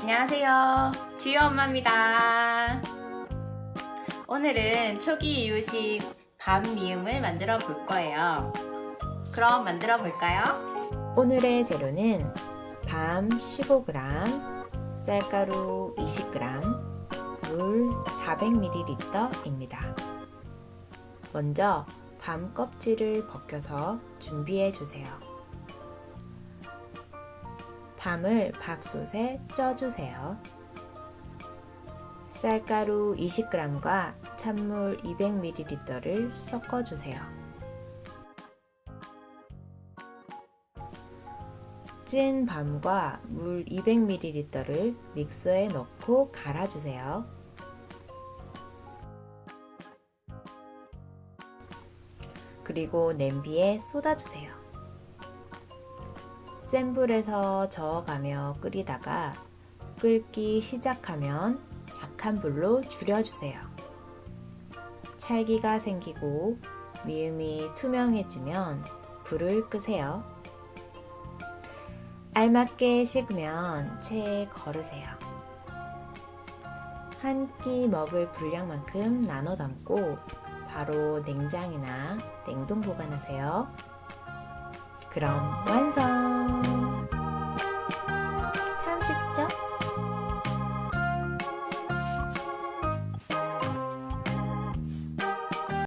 안녕하세요 지유 엄마입니다 오늘은 초기 이유식 밥 미음을 만들어 볼 거예요 그럼 만들어 볼까요? 오늘의 재료는 밤 15g, 쌀가루 20g, 물 400ml입니다. 먼저 밤 껍질을 벗겨서 준비해 주세요. 밤을 밥솥에 쪄주세요. 쌀가루 20g과 찬물 200ml를 섞어주세요. 찐 밤과 물 200ml를 믹서에 넣고 갈아주세요. 그리고 냄비에 쏟아주세요. 센 불에서 저어가며 끓이다가 끓기 시작하면 약한 불로 줄여주세요. 찰기가 생기고 미음이 투명해지면 불을 끄세요. 알맞게 식으면 체에 걸으세요. 한 끼 먹을 분량만큼 나눠 담고 바로 냉장이나 냉동 보관하세요. 그럼 완성!